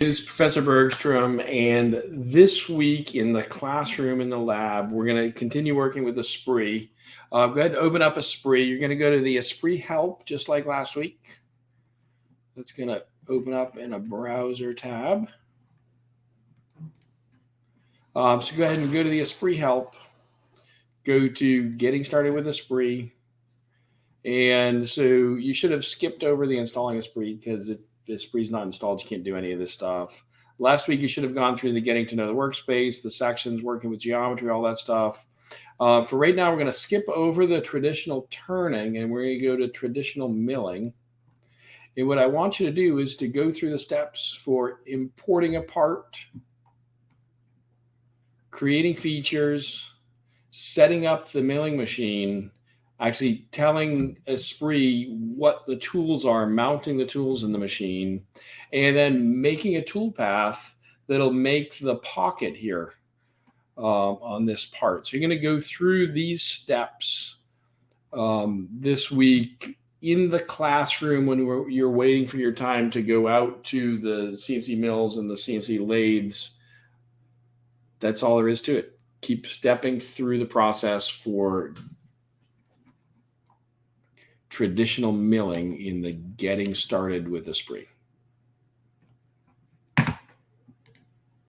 is Professor Bergstrom, and this week in the classroom in the lab, we're going to continue working with Esprit. Uh, go ahead and open up Esprit. You're going to go to the Esprit help, just like last week. That's going to open up in a browser tab. Um, so go ahead and go to the Esprit help. Go to getting started with Esprit. And so you should have skipped over the installing Esprit because if Esprit's not installed, you can't do any of this stuff. Last week, you should have gone through the getting to know the workspace, the sections, working with geometry, all that stuff. Uh, for right now, we're going to skip over the traditional turning and we're going to go to traditional milling. And what I want you to do is to go through the steps for importing a part, creating features, setting up the milling machine, actually telling Esprit what the tools are, mounting the tools in the machine, and then making a tool path that'll make the pocket here um, on this part. So you're going to go through these steps um, this week in the classroom when you're waiting for your time to go out to the CNC mills and the CNC lathes. That's all there is to it. Keep stepping through the process for traditional milling in the getting started with Esprit.